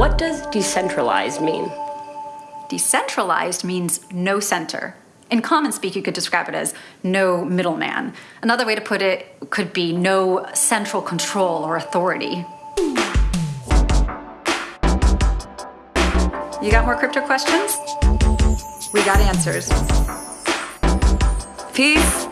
What does decentralized mean? Decentralized means no center. In common speak, you could describe it as no middleman. Another way to put it could be no central control or authority. You got more crypto questions? We got answers. Peace.